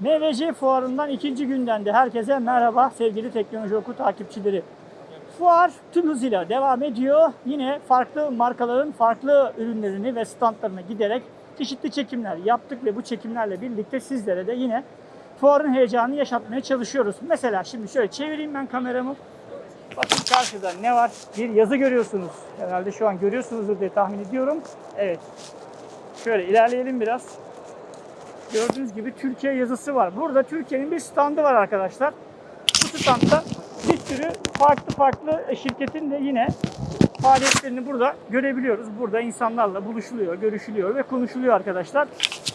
MVC fuarından ikinci günden de herkese merhaba sevgili teknoloji oku takipçileri. Fuar tüm hızıyla devam ediyor. Yine farklı markaların farklı ürünlerini ve standlarına giderek çeşitli çekimler yaptık ve bu çekimlerle birlikte sizlere de yine fuarın heyecanını yaşatmaya çalışıyoruz. Mesela şimdi şöyle çevireyim ben kameramı. Bakın karşıda ne var? Bir yazı görüyorsunuz. Herhalde şu an görüyorsunuzdur diye tahmin ediyorum. Evet. Şöyle ilerleyelim biraz. Gördüğünüz gibi Türkiye yazısı var. Burada Türkiye'nin bir standı var arkadaşlar. Bu standta bir sürü farklı farklı şirketin de yine faaliyetlerini burada görebiliyoruz. Burada insanlarla buluşuluyor, görüşülüyor ve konuşuluyor arkadaşlar.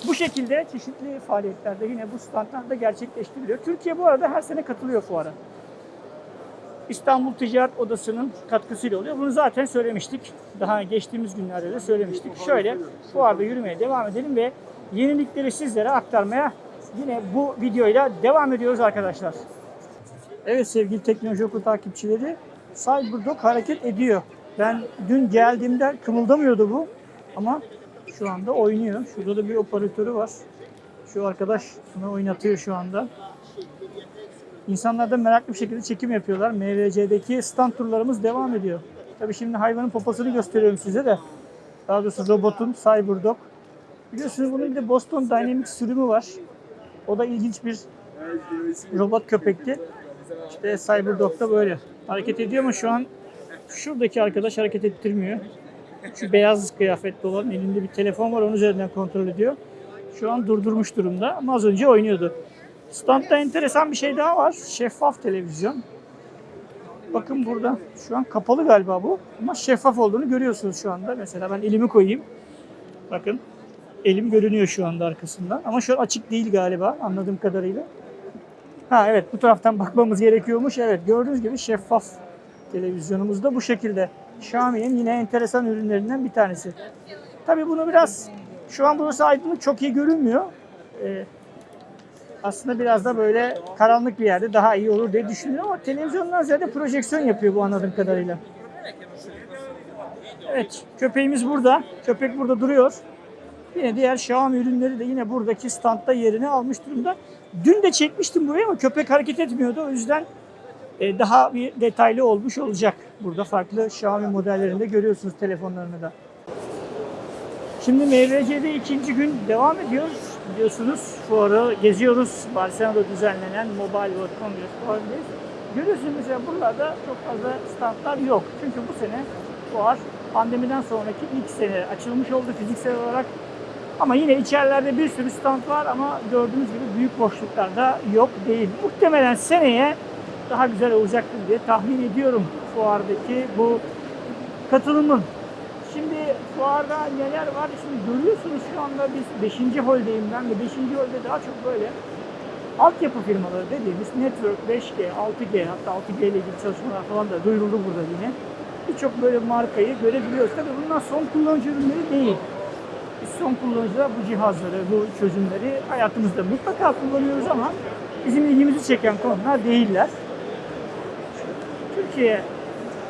Bu şekilde çeşitli faaliyetlerde yine bu standlarda gerçekleştiriliyor. Türkiye bu arada her sene katılıyor fuara. İstanbul Ticaret Odası'nın katkısıyla oluyor. Bunu zaten söylemiştik. Daha geçtiğimiz günlerde de söylemiştik. Şöyle fuarda yürümeye devam edelim ve yenilikleri sizlere aktarmaya yine bu videoyla devam ediyoruz arkadaşlar. Evet sevgili teknoloji okulu takipçileri Cyberdog hareket ediyor. Ben dün geldiğimde kımıldamıyordu bu ama şu anda oynuyor. Şurada da bir operatörü var. Şu arkadaş bunu oynatıyor şu anda. İnsanlar da meraklı bir şekilde çekim yapıyorlar. MVC'deki stand turlarımız devam ediyor. Tabii şimdi hayvanın poposunu gösteriyorum size de. Daha doğrusu robotun Cyberdog. Biliyorsunuz bunun bir de Boston Dynamics sürümü var. O da ilginç bir robot köpekti. İşte Cyberdog da böyle. Hareket ediyor ama şu an şuradaki arkadaş hareket ettirmiyor. Şu beyaz kıyafetli olan elinde bir telefon var onun üzerinden kontrol ediyor. Şu an durdurmuş durumda ama az önce oynuyordu. Standta enteresan bir şey daha var. Şeffaf televizyon. Bakın burada. Şu an kapalı galiba bu. Ama şeffaf olduğunu görüyorsunuz şu anda. Mesela ben elimi koyayım. Bakın. Elim görünüyor şu anda arkasından. Ama şu an açık değil galiba anladığım kadarıyla. Ha evet bu taraftan bakmamız gerekiyormuş. Evet gördüğünüz gibi şeffaf televizyonumuz da bu şekilde. Xiaomi'nin yine enteresan ürünlerinden bir tanesi. Tabii bunu biraz şu an burası aydınlık çok iyi görünmüyor. Ee, aslında biraz da böyle karanlık bir yerde daha iyi olur diye düşünüyorum ama televizyondan ziyade projeksiyon yapıyor bu anladığım kadarıyla. Evet, köpeğimiz burada. Köpek burada duruyor. Yine diğer Xiaomi ürünleri de yine buradaki standta yerini almış durumda. Dün de çekmiştim buraya ama köpek hareket etmiyordu. O yüzden e, daha bir detaylı olmuş olacak. Burada farklı Xiaomi modellerinde görüyorsunuz telefonlarını da. Şimdi MVC'de ikinci gün devam ediyoruz. Biliyorsunuz fuarı geziyoruz. Barcelona'da düzenlenen Mobile World Congress fuarındayız. Görüyorsunuz mesela buralarda çok fazla standlar yok. Çünkü bu sene fuar pandemiden sonraki ilk sene açılmış oldu fiziksel olarak. Ama yine içerilerde bir sürü stand var ama gördüğünüz gibi büyük boşluklarda yok değil. Muhtemelen seneye daha güzel olacaktır diye tahmin ediyorum fuardaki bu katılımın. Şimdi fuarda neler var? Şimdi görüyorsunuz şu anda biz 5. holdeyim ben ve 5. holde daha çok böyle altyapı firmaları dediğimiz Network 5G, 6G hatta 6G ile ilgili çalışmalar falan da duyuruldu burada yine. Birçok böyle markayı görebiliyoruz. Tabii bunlar son kullanıcı ürünleri değil. Biz son kullanıcılar bu cihazları, bu çözümleri hayatımızda mutlaka kullanıyoruz ama bizim ilgimizi çeken konular değiller. Türkiye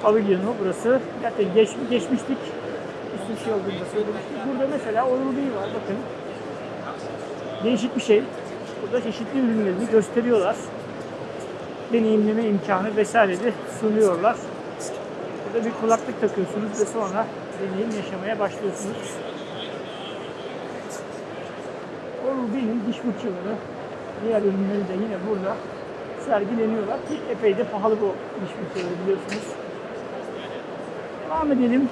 pavilyonu burası. Zaten geç, geçmiştik. Üstü şey olduğunda söylemiştik. Burada mesela Oral-B var bakın. Değişik bir şey. Burada çeşitli ürünlerini gösteriyorlar. Deneyimleme imkanı vesaire de sunuyorlar. Burada bir kulaklık takıyorsunuz ve sonra deneyim yaşamaya başlıyorsunuz. Oral-B'nin diş fırçaları, diğer ürünleri de yine burada sergileniyorlar ki epey de pahalı bu diş fırçaları biliyorsunuz. Devam edelim.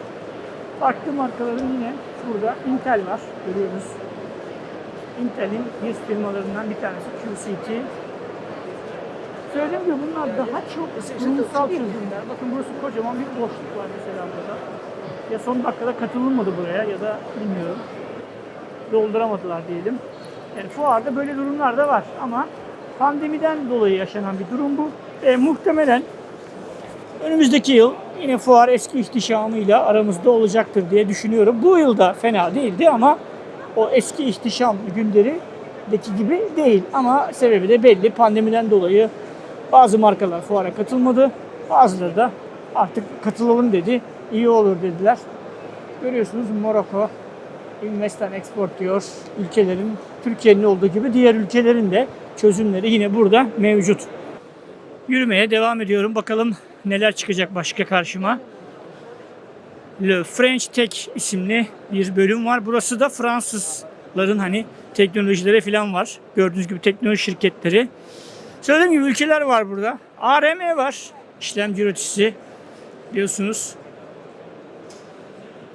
Farklı markaların yine burada Intel var görüyoruz. Intel'in bir firmalarından bir tanesi QCT. Söylediğim gibi bunlar daha çok kurumsal çözümler. Bakın burası kocaman bir boşluk var mesela burada. Ya son dakikada katılınmadı buraya ya da bilmiyorum. Dolduramadılar diyelim. Yani fuarda böyle durumlar da var ama pandemiden dolayı yaşanan bir durum bu. E, muhtemelen önümüzdeki yıl yine fuar eski ihtişamıyla aramızda olacaktır diye düşünüyorum. Bu yıl da fena değildi ama o eski ihtişam günlerindeki gibi değil. Ama sebebi de belli. Pandemiden dolayı bazı markalar fuara katılmadı. Bazıları da artık katılalım dedi. İyi olur dediler. Görüyorsunuz Morocco Invest and Export diyor. Ülkelerin, Türkiye'nin olduğu gibi diğer ülkelerin de çözümleri yine burada mevcut. Yürümeye devam ediyorum. Bakalım neler çıkacak başka karşıma. Le French Tech isimli bir bölüm var. Burası da Fransızların hani teknolojileri falan var. Gördüğünüz gibi teknoloji şirketleri. Söylediğim gibi ülkeler var burada. ARM var. İşlemci üreticisi. Biliyorsunuz.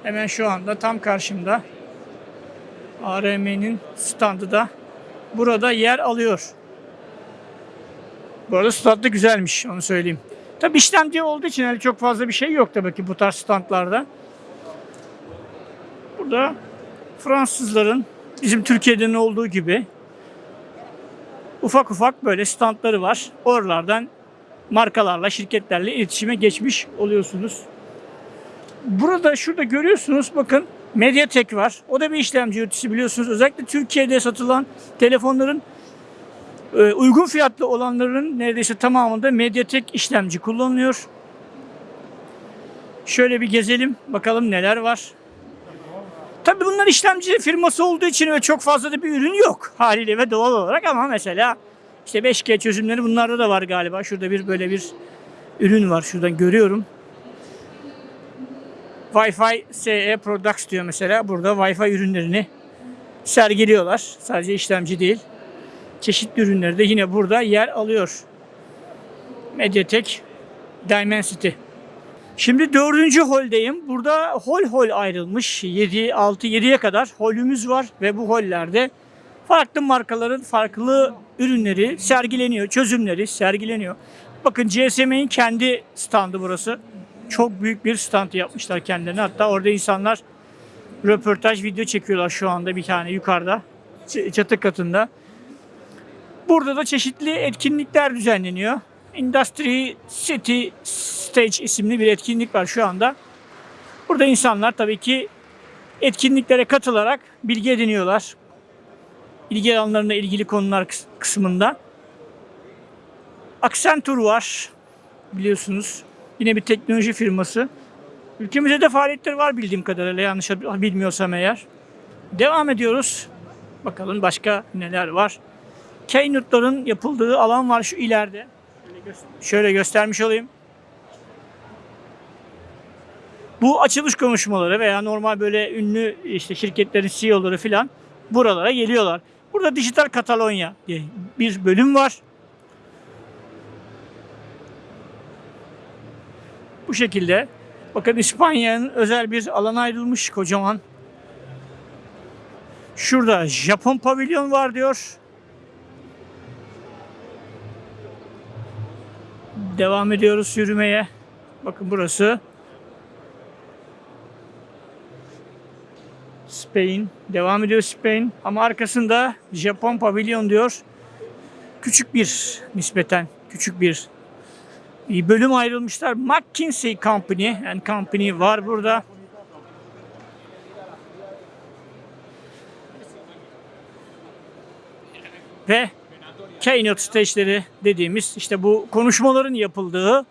Hemen şu anda tam karşımda. ARM'nin standı da burada yer alıyor. Bu arada stand da güzelmiş onu söyleyeyim. Tabi işlemci olduğu için öyle çok fazla bir şey yok tabii ki bu tarz standlarda. Burada Fransızların bizim Türkiye'de olduğu gibi ufak ufak böyle standları var. Oralardan markalarla, şirketlerle iletişime geçmiş oluyorsunuz. Burada şurada görüyorsunuz bakın Mediatek var. O da bir işlemci üreticisi biliyorsunuz. Özellikle Türkiye'de satılan telefonların e, uygun fiyatlı olanların neredeyse tamamında Mediatek işlemci kullanılıyor. Şöyle bir gezelim bakalım neler var. Tabii bunlar işlemci firması olduğu için öyle çok fazla da bir ürün yok haliyle ve doğal olarak ama mesela işte 5G çözümleri bunlarda da var galiba. Şurada bir böyle bir ürün var şuradan görüyorum. Wi-Fi SE Products diyor mesela. Burada Wi-Fi ürünlerini sergiliyorlar. Sadece işlemci değil. Çeşitli ürünleri de yine burada yer alıyor. Mediatek Dimensity. Şimdi dördüncü holdeyim. Burada hol hol ayrılmış. 7, 6, 7'ye kadar holümüz var ve bu hollerde farklı markaların farklı ürünleri sergileniyor. Çözümleri sergileniyor. Bakın GSM'in kendi standı burası. Çok büyük bir stand yapmışlar kendilerine. Hatta orada insanlar röportaj video çekiyorlar şu anda bir tane yukarıda. Çatı katında. Burada da çeşitli etkinlikler düzenleniyor. Industry City Stage isimli bir etkinlik var şu anda. Burada insanlar tabii ki etkinliklere katılarak bilgi ediniyorlar. İlgi alanlarına ilgili konular kıs- kısmında. Accenture var biliyorsunuz. Yine bir teknoloji firması. Ülkemizde de faaliyetleri var bildiğim kadarıyla yanlış bilmiyorsam eğer. Devam ediyoruz. Bakalım başka neler var. Keynote'ların yapıldığı alan var şu ileride. Şöyle, gö- şöyle göstermiş olayım. Bu açılış konuşmaları veya normal böyle ünlü işte şirketlerin CEO'ları falan buralara geliyorlar. Burada Dijital Katalonya diye bir bölüm var. Bu şekilde. Bakın İspanya'nın özel bir alana ayrılmış kocaman. Şurada Japon pavilyon var diyor. Devam ediyoruz yürümeye. Bakın burası. Spain. Devam ediyor Spain. Ama arkasında Japon pavilyon diyor. Küçük bir nispeten küçük bir bölüm ayrılmışlar. McKinsey Company and Company var burada. Ve keynote stage'leri dediğimiz işte bu konuşmaların yapıldığı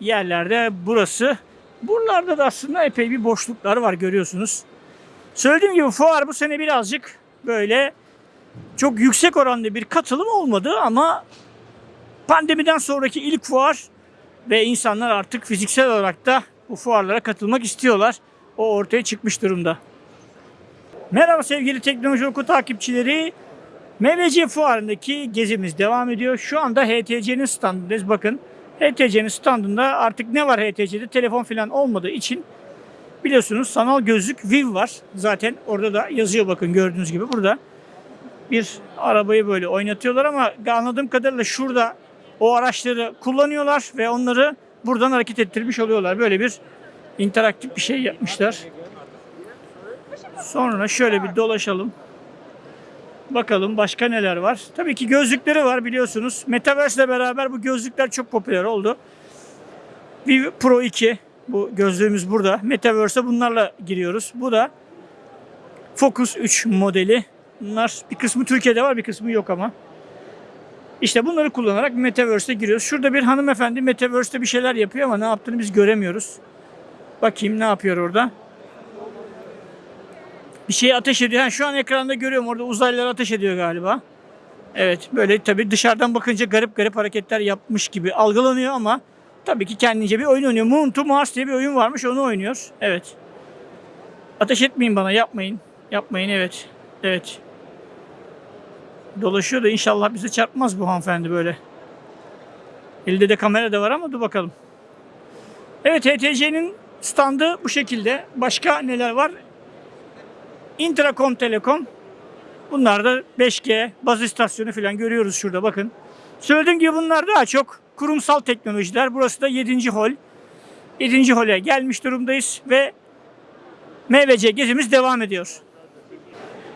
yerlerde burası. Buralarda da aslında epey bir boşluklar var görüyorsunuz. Söylediğim gibi fuar bu sene birazcık böyle çok yüksek oranda bir katılım olmadı ama pandemiden sonraki ilk fuar ve insanlar artık fiziksel olarak da bu fuarlara katılmak istiyorlar. O ortaya çıkmış durumda. Merhaba sevgili Teknoloji Oku takipçileri. MVC fuarındaki gezimiz devam ediyor. Şu anda HTC'nin standındayız. Bakın HTC'nin standında artık ne var HTC'de? Telefon falan olmadığı için biliyorsunuz sanal gözlük Viv var. Zaten orada da yazıyor bakın gördüğünüz gibi burada. Bir arabayı böyle oynatıyorlar ama anladığım kadarıyla şurada o araçları kullanıyorlar ve onları buradan hareket ettirmiş oluyorlar. Böyle bir interaktif bir şey yapmışlar. Sonra şöyle bir dolaşalım. Bakalım başka neler var. Tabii ki gözlükleri var biliyorsunuz. Metaverse ile beraber bu gözlükler çok popüler oldu. Vive Pro 2 bu gözlüğümüz burada. Metaverse'e bunlarla giriyoruz. Bu da Focus 3 modeli. Bunlar bir kısmı Türkiye'de var bir kısmı yok ama. İşte bunları kullanarak Metaverse'e giriyoruz. Şurada bir hanımefendi Metaverse'te bir şeyler yapıyor ama ne yaptığını biz göremiyoruz. Bakayım ne yapıyor orada. Bir şey ateş ediyor. Ha, şu an ekranda görüyorum orada uzaylılar ateş ediyor galiba. Evet böyle tabii dışarıdan bakınca garip garip hareketler yapmış gibi algılanıyor ama tabii ki kendince bir oyun oynuyor. Moon to Mars diye bir oyun varmış onu oynuyor. Evet. Ateş etmeyin bana yapmayın. Yapmayın evet. Evet. Dolaşıyor da inşallah bize çarpmaz bu hanımefendi böyle. Elde de kamera da var ama dur bakalım. Evet HTC'nin standı bu şekilde. Başka neler var? Intracom Telekom. Bunlar da 5G baz istasyonu falan görüyoruz şurada bakın. Söylediğim gibi bunlar daha çok kurumsal teknolojiler. Burası da 7. hol. 7. hole gelmiş durumdayız ve MVC gezimiz devam ediyor.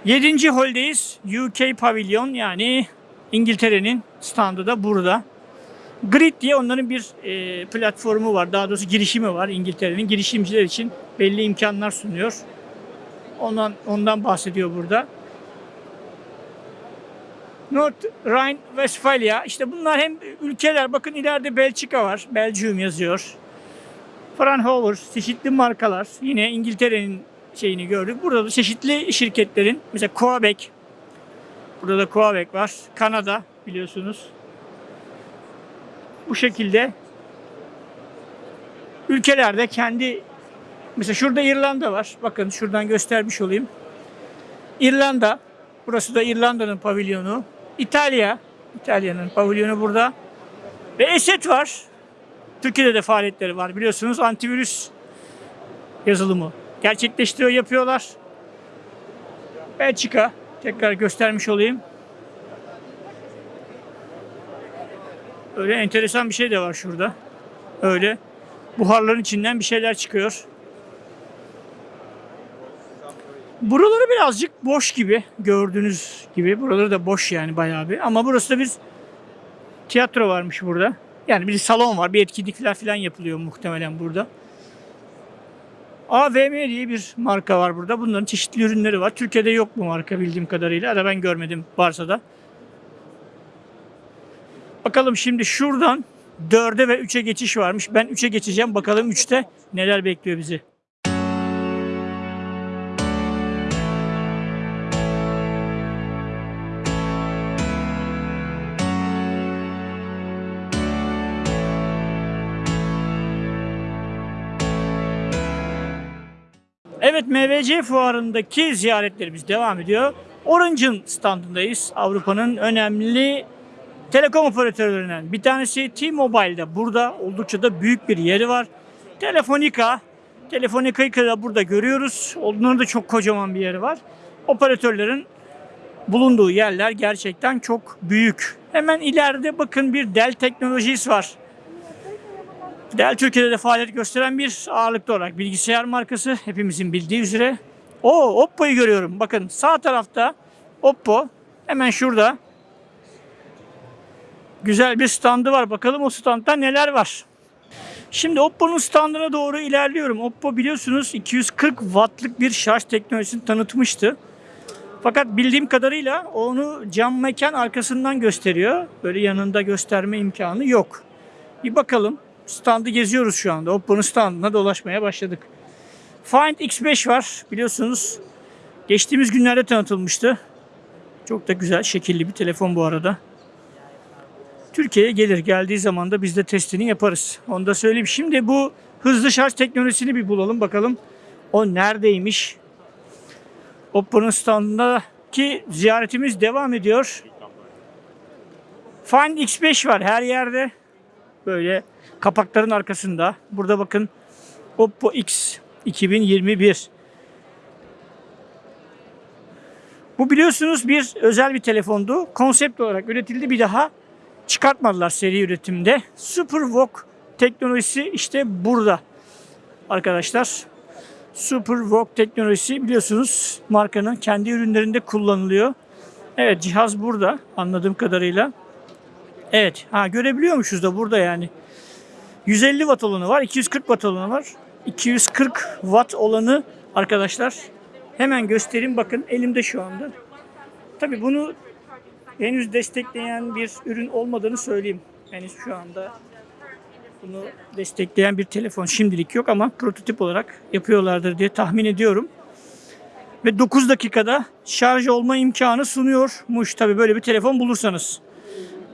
7. holdeyiz. UK Pavilion yani İngiltere'nin standı da burada. Grid diye onların bir e, platformu var. Daha doğrusu girişimi var İngiltere'nin. Girişimciler için belli imkanlar sunuyor. Ondan, ondan bahsediyor burada. North Rhine-Westphalia. işte bunlar hem ülkeler. Bakın ileride Belçika var. Belgium yazıyor. Fraunhofer, çeşitli markalar. Yine İngiltere'nin şeyini gördük. Burada da çeşitli şirketlerin mesela Coabek. Burada da Coabek var. Kanada biliyorsunuz. Bu şekilde ülkelerde kendi mesela şurada İrlanda var. Bakın şuradan göstermiş olayım. İrlanda. Burası da İrlanda'nın pavilyonu. İtalya. İtalya'nın pavilyonu burada. Ve Esed var. Türkiye'de de faaliyetleri var. Biliyorsunuz antivirüs yazılımı gerçekleştiriyor, yapıyorlar. Belçika. Tekrar göstermiş olayım. Öyle enteresan bir şey de var şurada. Öyle buharların içinden bir şeyler çıkıyor. Buraları birazcık boş gibi gördüğünüz gibi. Buraları da boş yani bayağı bir. Ama burası da bir tiyatro varmış burada. Yani bir salon var, bir etkinlikler falan yapılıyor muhtemelen burada. AVM diye bir marka var burada. Bunların çeşitli ürünleri var. Türkiye'de yok bu marka bildiğim kadarıyla. Ya da ben görmedim varsa da. Bakalım şimdi şuradan 4'e ve 3'e geçiş varmış. Ben 3'e geçeceğim. Bakalım 3'te neler bekliyor bizi. Evet MVC fuarındaki ziyaretlerimiz devam ediyor. Orange'ın standındayız. Avrupa'nın önemli telekom operatörlerinden bir tanesi T-Mobile'de. Burada oldukça da büyük bir yeri var. Telefonica, Telefonica'yı da burada görüyoruz. Onların da çok kocaman bir yeri var. Operatörlerin bulunduğu yerler gerçekten çok büyük. Hemen ileride bakın bir Dell Technologies var. Dell Türkiye'de de faaliyet gösteren bir ağırlıklı olarak bilgisayar markası hepimizin bildiği üzere. O Oppo'yu görüyorum. Bakın sağ tarafta Oppo hemen şurada güzel bir standı var. Bakalım o standta neler var. Şimdi Oppo'nun standına doğru ilerliyorum. Oppo biliyorsunuz 240 wattlık bir şarj teknolojisini tanıtmıştı. Fakat bildiğim kadarıyla onu cam mekan arkasından gösteriyor. Böyle yanında gösterme imkanı yok. Bir bakalım. Standı geziyoruz şu anda. Oppo'nun standına dolaşmaya başladık. Find X5 var biliyorsunuz. Geçtiğimiz günlerde tanıtılmıştı. Çok da güzel, şekilli bir telefon bu arada. Türkiye'ye gelir. Geldiği zaman da biz de testini yaparız. Onu da söyleyeyim. Şimdi bu hızlı şarj teknolojisini bir bulalım bakalım. O neredeymiş? Oppo'nun standındaki ziyaretimiz devam ediyor. Find X5 var her yerde. Böyle kapakların arkasında. Burada bakın Oppo X 2021. Bu biliyorsunuz bir özel bir telefondu. Konsept olarak üretildi bir daha çıkartmadılar seri üretimde. SuperVOOC teknolojisi işte burada arkadaşlar. SuperVOOC teknolojisi biliyorsunuz markanın kendi ürünlerinde kullanılıyor. Evet cihaz burada anladığım kadarıyla. Evet ha görebiliyormuşuz da burada yani. 150 watt olanı var, 240 watt olanı var. 240 watt olanı arkadaşlar hemen göstereyim bakın elimde şu anda. Tabi bunu henüz destekleyen bir ürün olmadığını söyleyeyim. Henüz şu anda bunu destekleyen bir telefon şimdilik yok ama prototip olarak yapıyorlardır diye tahmin ediyorum. ve 9 dakikada şarj olma imkanı sunuyormuş. Tabi böyle bir telefon bulursanız.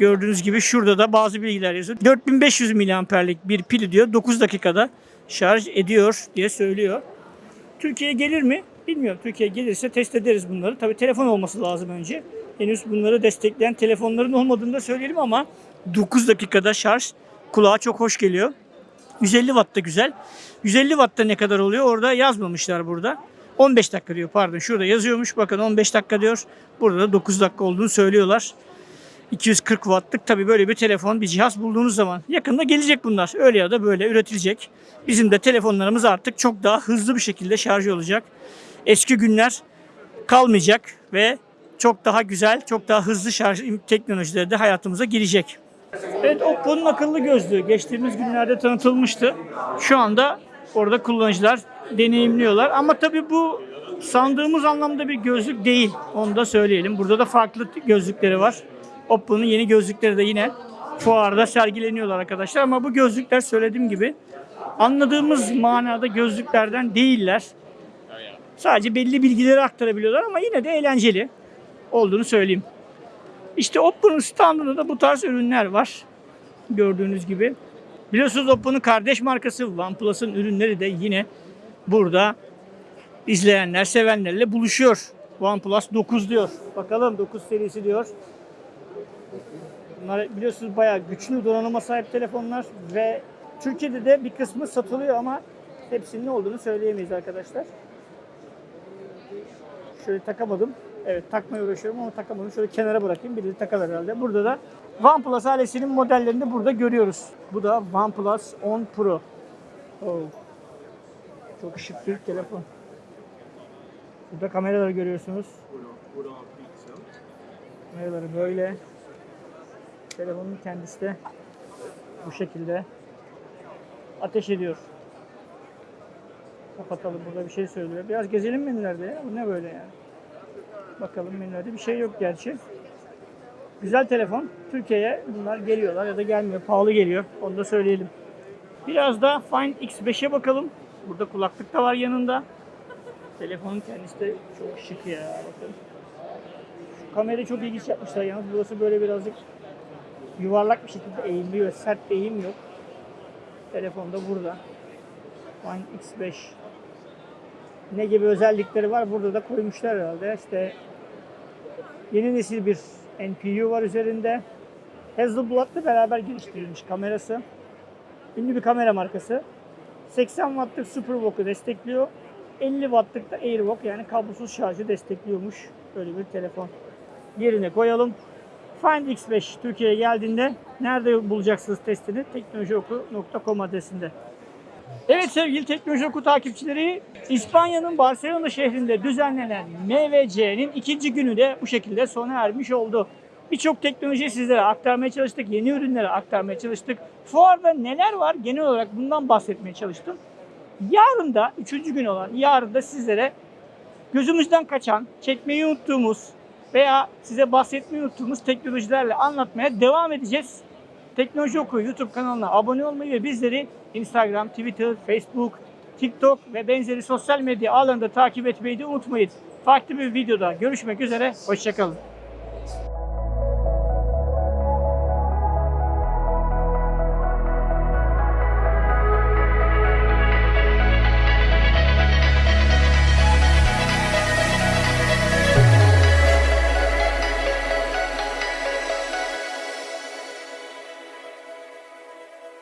Gördüğünüz gibi şurada da bazı bilgiler yazıyor. 4500 miliamperlik bir pili diyor 9 dakikada şarj ediyor diye söylüyor. Türkiye'ye gelir mi? Bilmiyorum. Türkiye'ye gelirse test ederiz bunları. Tabii telefon olması lazım önce. Henüz bunları destekleyen telefonların olmadığını da söyleyelim ama 9 dakikada şarj kulağa çok hoş geliyor. 150 watt da güzel. 150 watt da ne kadar oluyor? Orada yazmamışlar burada. 15 dakika diyor pardon. Şurada yazıyormuş. Bakın 15 dakika diyor. Burada da 9 dakika olduğunu söylüyorlar. 240 wattlık tabii böyle bir telefon, bir cihaz bulduğunuz zaman yakında gelecek bunlar. Öyle ya da böyle üretilecek. Bizim de telefonlarımız artık çok daha hızlı bir şekilde şarj olacak. Eski günler kalmayacak ve çok daha güzel, çok daha hızlı şarj teknolojileri de hayatımıza girecek. Evet Oppo'nun akıllı gözlüğü geçtiğimiz günlerde tanıtılmıştı. Şu anda orada kullanıcılar deneyimliyorlar. Ama tabii bu sandığımız anlamda bir gözlük değil. Onu da söyleyelim. Burada da farklı gözlükleri var. Oppo'nun yeni gözlükleri de yine fuarda sergileniyorlar arkadaşlar. Ama bu gözlükler söylediğim gibi anladığımız manada gözlüklerden değiller. Sadece belli bilgileri aktarabiliyorlar ama yine de eğlenceli olduğunu söyleyeyim. İşte Oppo'nun standında da bu tarz ürünler var. Gördüğünüz gibi. Biliyorsunuz Oppo'nun kardeş markası OnePlus'ın ürünleri de yine burada izleyenler, sevenlerle buluşuyor. OnePlus 9 diyor. Bakalım 9 serisi diyor. Bunlar biliyorsunuz bayağı güçlü donanıma sahip telefonlar ve Türkiye'de de bir kısmı satılıyor ama hepsinin ne olduğunu söyleyemeyiz arkadaşlar. Şöyle takamadım. Evet takmaya uğraşıyorum ama takamadım. Şöyle kenara bırakayım. Biri takar herhalde. Burada da OnePlus ailesinin modellerini de burada görüyoruz. Bu da OnePlus 10 Pro. Oh. Çok şık bir telefon. Burada kameraları görüyorsunuz. Kameraları böyle. Telefonun kendisi de bu şekilde ateş ediyor. Kapatalım. Burada bir şey söylüyor. Biraz gezelim menülerde ya. Bu ne böyle yani? Bakalım menülerde bir şey yok gerçi. Güzel telefon. Türkiye'ye bunlar geliyorlar ya da gelmiyor. Pahalı geliyor. Onu da söyleyelim. Biraz da Find X5'e bakalım. Burada kulaklık da var yanında. Telefonun kendisi de çok şık ya. Bakın. Şu kamerayı çok ilginç yapmışlar yalnız. Burası böyle birazcık yuvarlak bir şekilde eğimli ve sert bir eğim yok. Telefon da burada. Find X5 ne gibi özellikleri var burada da koymuşlar herhalde. İşte yeni nesil bir NPU var üzerinde. Hasselblad'la beraber geliştirilmiş kamerası. Ünlü bir kamera markası. 80 wattlık SuperVOOC'u destekliyor. 50 wattlık da AirVOOC yani kablosuz şarjı destekliyormuş. Böyle bir telefon. Yerine koyalım. Find X5 Türkiye'ye geldiğinde nerede bulacaksınız testini? teknolojioku.com adresinde. Evet sevgili Teknoloji Oku takipçileri, İspanya'nın Barcelona şehrinde düzenlenen MVC'nin ikinci günü de bu şekilde sona ermiş oldu. Birçok teknolojiyi sizlere aktarmaya çalıştık, yeni ürünleri aktarmaya çalıştık. Fuarda neler var genel olarak bundan bahsetmeye çalıştım. Yarın da, üçüncü gün olan yarın da sizlere gözümüzden kaçan, çekmeyi unuttuğumuz veya size bahsetmeyi unuttuğumuz teknolojilerle anlatmaya devam edeceğiz. Teknoloji Oku YouTube kanalına abone olmayı ve bizleri Instagram, Twitter, Facebook, TikTok ve benzeri sosyal medya ağlarında takip etmeyi de unutmayın. Farklı bir videoda görüşmek üzere, hoşçakalın.